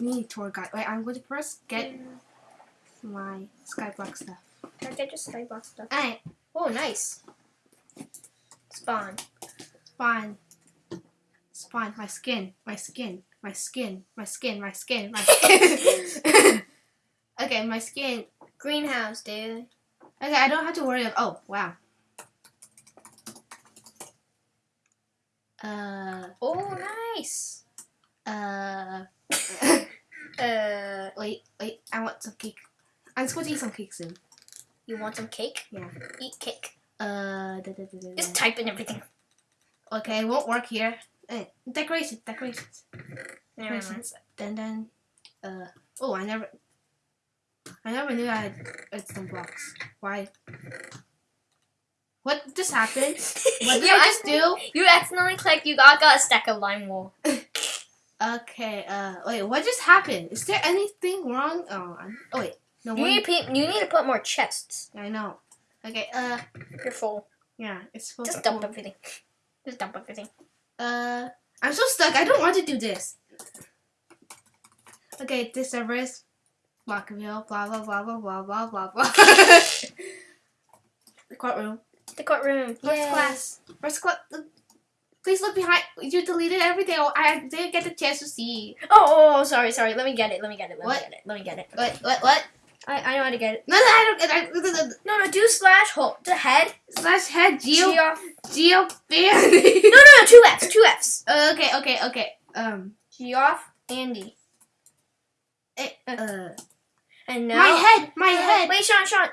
mini tour guide. Wait, I'm going to first get my skyblock stuff. Can I get your skyblock stuff? Alright, Oh, nice. Spawn. spawn. Spawn, my skin, my skin, my skin, my skin, my skin, my skin. okay, my skin. Greenhouse, dude. Okay, I don't have to worry. Of, oh, wow. Uh, Oh, nice. Uh, wait, wait, I want some cake. I'm going to eat some cake soon. you want some cake? Yeah. Eat cake. Uh, da, da, da, Just type in everything. Okay, it won't work here. Eh, decorations, decorations. Never mind. Decorations. Then, then, uh, oh, I never, I never knew I had, had some blocks. Why? What just happened? What did you I just do? You accidentally clicked. You got, got a stack of lime wool. Okay, uh, wait, what just happened? Is there anything wrong? Oh, oh wait, no You one. need, to you need to put more chests. I know. Okay, uh, You're full. yeah, it's full. Just dump everything. Just dump everything. Uh, I'm so stuck. I don't want to do this. Okay, this is Blockville, blah blah blah blah blah blah blah blah. the courtroom. The courtroom. First Yay. class. First class. Please look behind. You deleted everything. Oh, I didn't get the chance to see. Oh, oh, oh, sorry, sorry. Let me get it. Let me get it. Let What? me get it. Let me get it. What? What? What? I, I know how to get it. No, no, I don't. I, I, No, no, do slash hold the head. slash head geo G off. geo No, no, no, two F's, two F's. okay, okay, okay. Um. G off, Andy. eh, uh. And now My head. My Uh, head. Wait, Sean, Sean.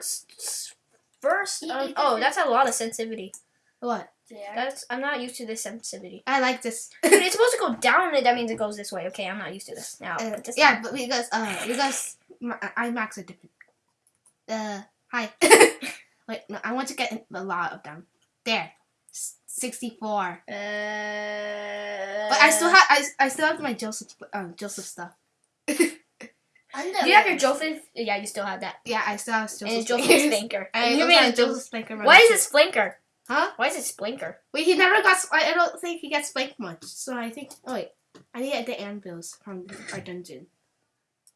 First, um, oh, that's a lot of sensitivity. What? That's I'm not used to this sensitivity. I like this. Dude, it's supposed to go down, and that means it goes this way. Okay, I'm not used to this now. Uh, put this yeah, down. but because uh because my, IMAX are different. Uh, hi. Wait, no, I want to get a lot of them. There, S- sixty-four. Uh, But I still have I, I still have my Joseph um Joseph stuff. Do you have your Joseph? Yeah, you still have that. Yeah, I still have Joseph. And it's Joseph Splankers. Splinker. And you also made a Joseph. Joseph Spanker. Why is it Splinker? Huh? Why is it Splinker? Wait, he never got. I don't think he gets spanked much. So I think. Oh wait, I need to get the anvils from our dungeon.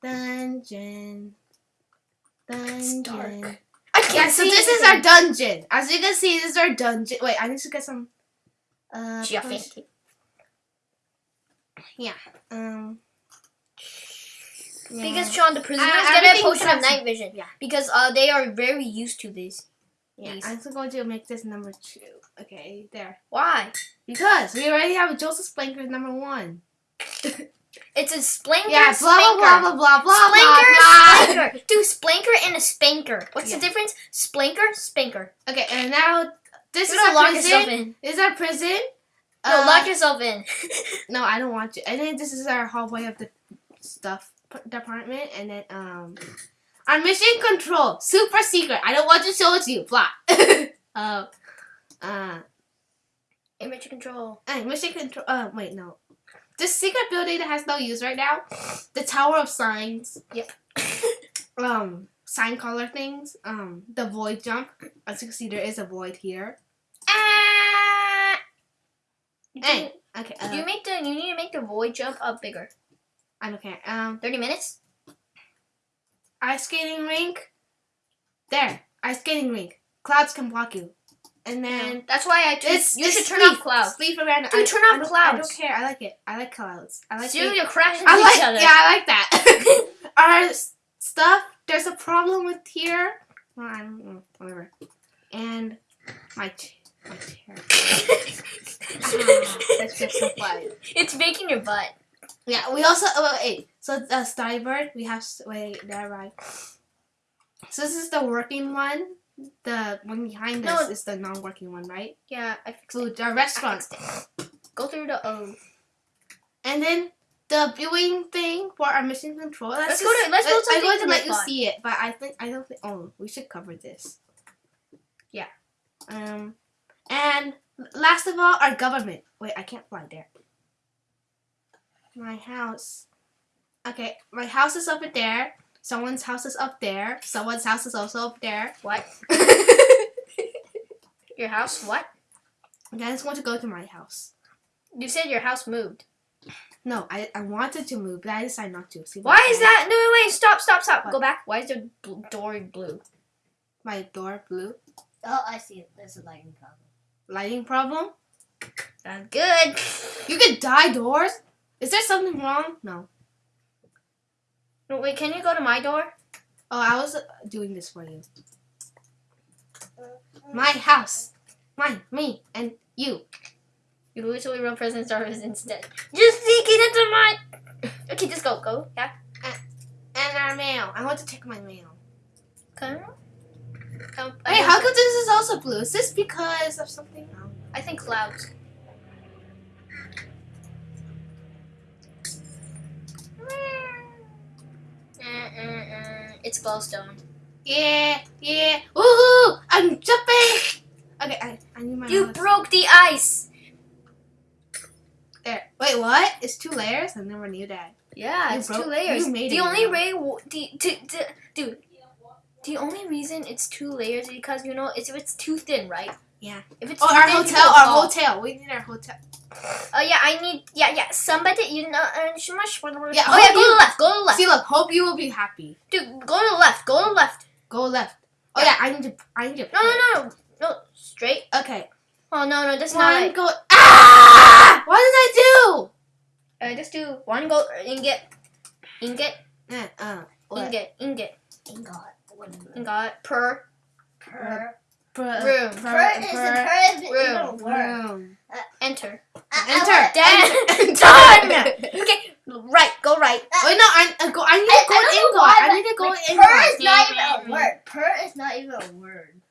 Dungeon. Dungeon. dark. I can't Yeah, so see this is our dungeon. As you can see, this is our dungeon. Wait, I need to get some. Uh, yeah. Um. Because yeah. Sean, the prisoners Uh, get a potion of night vision. yeah. Because uh, they are very used to this. Yeah. I'm going to make this number two. Okay, there. Why? Because we already have a Joseph Splanker as number one. It's a Splinker. Yeah, blah blah blah blah blah blah Splinker, blah. Splinker. Dude, Splinker and a Spanker. What's Yeah. the difference? Splinker, Spanker. Okay, and now this You is our lock yourself prison. in. This is our prison. No, Uh, lock yourself in. No, I don't want to. And then this is our hallway of the stuff department, and then um, our mission control super secret. I don't want to show it to you. Plot. uh, uh, Image control. hey, mission control. Uh, wait, no. This secret building that has no use right now. The Tower of Signs. Yep. um, sign color things. Um, the void jump. As you can see, there is a void here. Ah! Hey, okay. Uh, you make the? You need to make the void jump up bigger. I don't care. Um, Thirty minutes. Ice skating rink. There, ice skating rink. Clouds can block you, and then That's why I. just you should turn sleep. off clouds. Sleep around. Dude, I, turn off don't- I don't care. I like it. I like clouds. I like So it. you crash into I like. each other. Yeah, I like that. Our stuff. There's a problem with here. Well, I don't know. Whatever. And my ch- my chair. Ah, that's just so funny. It's making your butt. Yeah, we also oh, wait. So the Steinberg, we have wait there right. So this is the working one. The one behind No. us is the non-working one, right? Yeah, I fixed Food, it. the restaurant, Go through the O. and then the viewing thing for our mission control. Let's go to- let's go to I'm going to let you see it, but I think I don't think. Oh, we should cover this. Yeah. Um, and last of all, our government. Wait, I can't fly there. My house. Okay, my house is over there. Someone's house is up there. Someone's house is also up there. What? Your house? What? and I just want to go to my house. You said your house moved. No, I, I wanted to move, but I decided not to. See, Why is that? No, wait, wait, stop, stop, stop. What? Go back. Why is your bl- door blue? my door blue? Oh, I see it. There's a lighting problem. Lighting problem? That's good. You could dye doors? Is there something wrong? No. Wait, can you go to my door? Oh, I was doing this for you. My house. Mine, me, and you. You literally wrote prison service instead. Just sneaking into my. Okay, just go, go. Yeah. And our mail. I want to check my mail. Come. Come. Wait, how come this is also blue? Is this because of something? I think clouds. Mm-mm-mm. It's glowstone. Yeah, yeah. Woohoo! I'm jumping! Okay, I, I need my You broke the ice. There. Wait, what? It's two layers? I never knew that. Yeah, You it's broke- two layers. you made the it, only way, the, the, the, dude, the only reason it's two layers is because you know it's it's too thin, right? Yeah. If it's Oh, our hotel, our hotel. We need our hotel. Oh yeah, I need yeah yeah somebody you know uh, so much Yeah, oh yeah go to the left go to the left See, look, hope you will be happy. dude go to the left go to the left Go left. Oh yeah, I need to. I need to. no no no no straight Okay. oh no no that's not One go. Ah! What did I do? uh, just do one go ingot ingot Uh, uh, ingot ingot Ingot. Ingot per Per. Per, Uh, room. Per, Per is a per, per is even a room, word. room. Uh, enter uh, Enter. Done. Done. okay right go right Wait, no, I, I go. I need I- to go I in why, I need to go like, in Per is not even a word. Per is not even a word.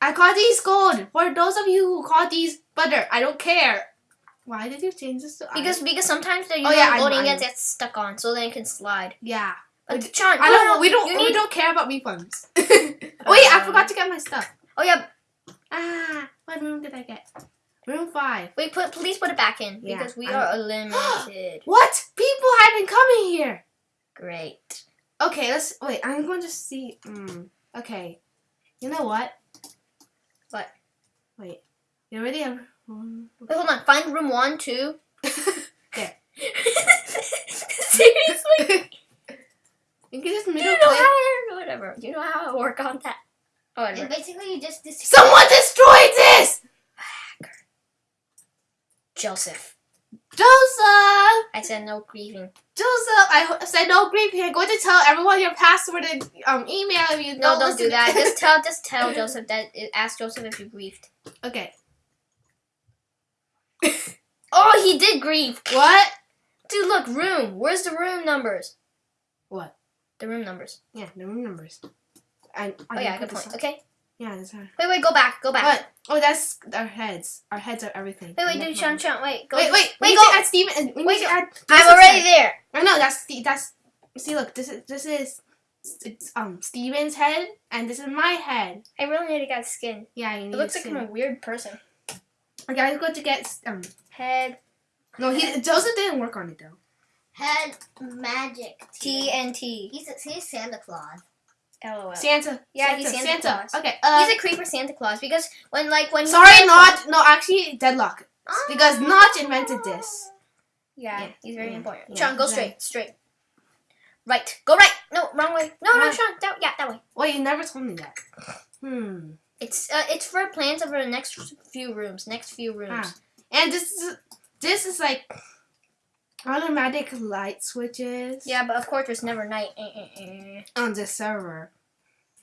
I call these gold. For those of you who call these butter, I don't care. Why did you change this to because because sometimes the Oh, yeah, I know, loading I gets stuck on so then it can slide yeah. but Sean I don't. to- We don't. we need don't care about refunds. Wait, I Um, forgot to get my stuff. Oh yeah Ah, what room did I get? Room five. Wait, put please put it back in Yeah, because we I- are eliminated. What? People have been coming here. Great. Okay, let's wait. I'm going to see. Mm, okay, you know what? What? Wait, you already have. Wait, hold on. Find room one, two. There. Seriously? you can just Do middle you know how? Whatever. Do you know how I work on that? Oh, And basically, you just dis- Someone destroyed this. Joseph. Joseph. I said no grieving. Joseph, I said no grief here. I'm going to tell everyone your password and um email if you No, don't don't do that. Just tell, just tell Joseph that. Ask Joseph if you grieved. okay. Oh, he did grieve. What? Dude, look, room. Where's the room numbers? What? The room numbers. Yeah, the room numbers. I, I Oh yeah, good point. up. Okay. Yeah, that's her. Wait, wait, go back, go back. What? Oh, that's our heads. Our heads are everything. Wait, wait, Never dude, Sean, mind. Sean, wait, go. Wait, wait, we wait, need go. to add Steven. and We Wait, need to add. I'm already there. I know that's Ste- that's. See, look, this is this is it's um Steven's head, and this is my head. I really need to get skin. Yeah, you need It looks to like. I'm a weird person. Okay, I'm going to get um. Head No, he Joseph didn't work on it though. head magic. TNT. He's, he's Santa Claus. LOL. Santa. Yeah, Santa, he's Santa Santa. Claus. Okay. Uh, He's a creeper Santa Claus because when like when sorry, not no. Actually, deadlock Claus- because Notch invented this. Yeah, Yeah, he's very yeah, important. yeah, Sean, go he's straight, straight. Right, go right. No, wrong way. No, no. Sean. That, yeah, that way. Wait, you never told me that. Hmm. It's uh, it's for plans over the next few rooms. Next few rooms. Ah. And this is this is like automatic light switches. Yeah, but of course there's never night. Eh, eh, eh. On the server,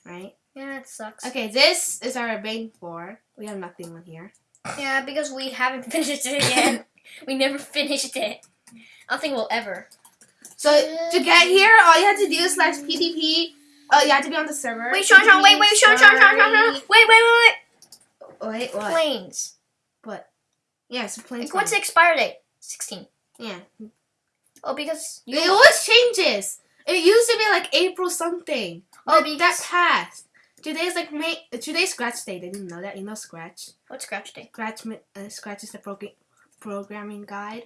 right? Yeah, it sucks. Okay, this is our main floor. We have nothing on here. Yeah, because we haven't finished it yet. we never finished it. I don't think we'll ever. So to get here, all you have to do is slash PDP. Oh, you have to be on the server. Wait, Sean, Sean, wait, wait, Sean, Sean, Sean, Sean, Sean. Wait, wait, wait, wait. Wait, what? Planes. Yeah, it's a plain. Like, what's the expire date? 16. Yeah. Oh, because you. It always changes. It used to be like April something. Oh, because- that passed. Today's like May. Today's Scratch Day. They didn't know that. You know Scratch. What's scratch day? Scratch. Uh, Scratch is the program programming guide.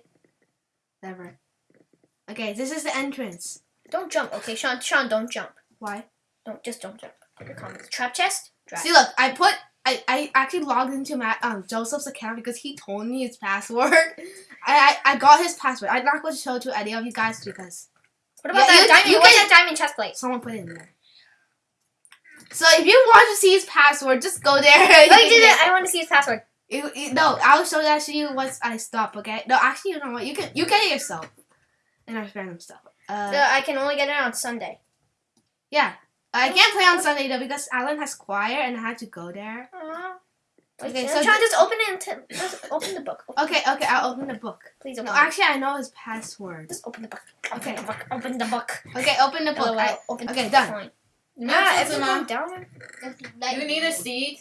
Whatever. Okay, this is the entrance. Don't jump, okay? Sean, Sean, don't jump. Why? Don't, just don't jump. Your comments. Trap chest? Trap. See, look. I put. I I, actually logged into my um Joseph's account because he told me his password. I, I I got his password. I'm not going to show it to any of you guys because What about Yeah, that you- diamond? you What's can- that diamond chest plate? someone put it in there. So if you want to see his password, just go there. I want to see his password. No, I'll show that to you once I stop. Okay? No, actually, you know what? You can you get it yourself. And I random stuff. Uh, The- I can only get it on Sunday. yeah. I can't play on Sunday though because Alan has choir and I had to go there. Okay, Okay, so so try th- just open it. And t- just open the book. Open- Okay, okay, I'll open the book. Please open. No, actually, I know his password. Just open the book. Open Okay. the book. Open the book. Okay, open the book. LOL, I, open okay, the done. Fine. Yeah, Ah, if so you now- down there. You need a seat.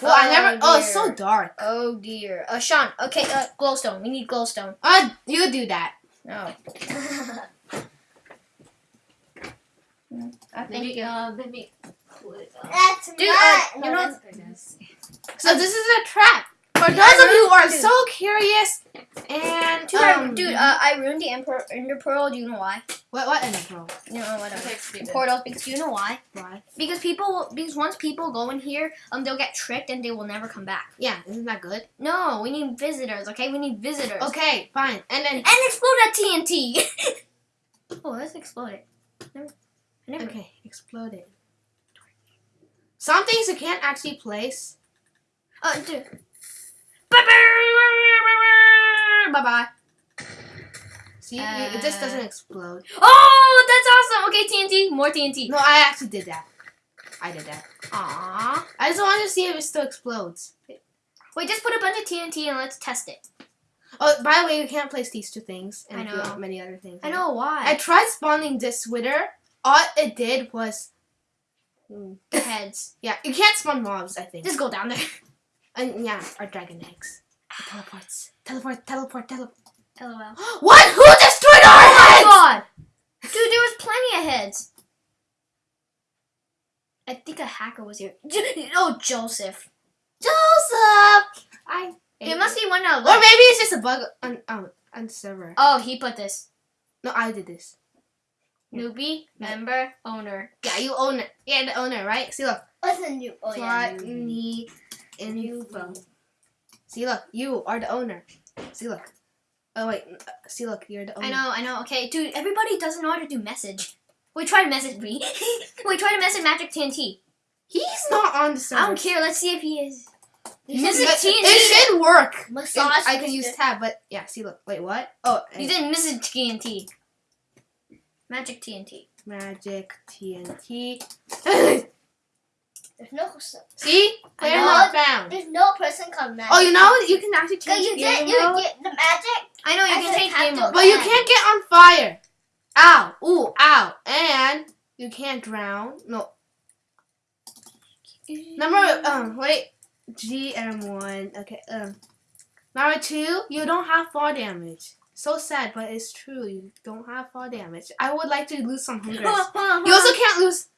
well, I never. Oh, it's so dark. Oh dear. Uh, Sean. Okay. Uh, glowstone. We need glowstone. Uh, you do that. No. I think Maybe, you. uh, maybe. pull it up. That's Dude, not. uh, no, you know- that's. So this is a trap for those I of you who are dude. so curious. And Dude, I, um, dude, uh, I ruined the Emperor Ender Pearl. Do you know why? what what in the pro? You know whatever. Okay. Portals because do you know why? Why? Because people because once people go in here, um, they'll get tricked and they will never come back. Yeah, isn't that good? No, we need visitors. Okay, we need visitors. Okay, fine. And then And explode that TNT. oh, let's explode it. Never, okay, exploded. Some things you can't actually place. Uh, dude. Bye bye. See, you- it just Uh, doesn't explode. Oh, that's awesome. Okay, TNT. More TNT. No, I actually did that. I did that. Aww. I just wanted to see if it still explodes. Wait, just put a bunch of TNT and let's test it. Oh, by the way, you can't place these two things and I know. many other things. I know why. I tried spawning this wither. All it did was, the heads. yeah, you can't spawn mobs. I think. Just go down there. And yeah, our dragon eggs. It teleports. Teleport, teleport, teleport. LOL. What? Who destroyed our Oh my heads? god! Dude, there was plenty of heads. I think a hacker was here. Oh, Joseph. Joseph! I. It must be one of Or maybe it's just a bug on on, on the server. Oh, he put this. No, I did this. Newbie, member, owner. Yeah, you own it. Yeah, the owner, right? See, look. What's a new? Oh yeah. Plot new. me info. See, look. You are the owner. See, look. Oh wait. uh, See, look. You're the owner. I know, I know. Okay, dude, everybody doesn't know how to do message. Wait, try to message me. Wait, try to message Magic TNT. He's not on the server. I don't care. Let's see if he is. You Message It, TNT. it should work. Massage. I can use tab, but yeah. See, look. Wait, what? Oh, You didn't message TNT. Magic TNT. magic TNT. There's no. See, I player not found. There's no person called magic. Oh, you know you can actually Cause change you game get you mode. get the magic. I know you I can change have game mode. But you can't get on fire. Ow. Ooh, ow. And you can't drown. No. Number um wait. GM1. Okay, um number two, you don't have fall damage. So sad, but it's true. You don't have fall damage. I would like to lose some hunger. You also can't lose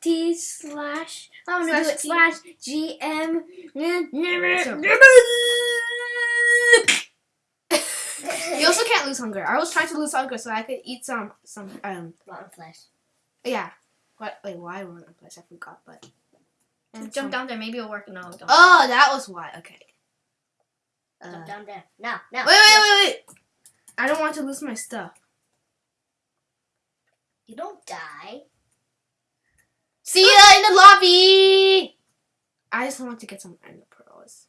T slash. I'm gonna do Slash it slash GM. you also can't lose hunger. I was trying to lose hunger so I could eat some some um Rotten flesh. yeah. What wait, why wrong place? I forgot, but and some- Jump down there. Maybe it'll work. No, don't. Oh, that was why. Okay. Uh, Jump down there. Now, now. Wait, wait, wait, wait. I don't want to lose my stuff. You don't die. See ya in the lobby. I just want to get some ender pearls.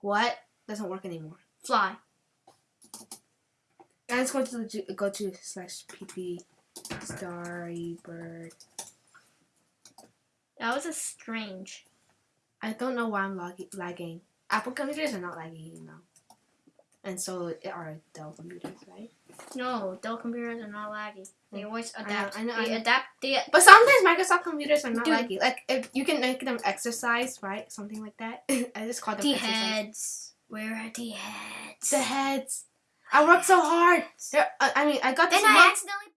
What? Doesn't work anymore. Fly. I'm just going to ju- go to slash pp starry bird. That was a strange. I don't know why I'm lagging. Apple computers are not lagging, you know. And so are Dell computers, right? No, Dell computers are not laggy. They mm. always I know, adapt. I know, they I know. adapt. They But sometimes Microsoft computers are not Dude. laggy. Like if you can make them exercise, right? Something like that. I just call them the exercise. heads. Where are the heads? The heads. I worked so hard. They're- I I mean, I got this. Then I accidentally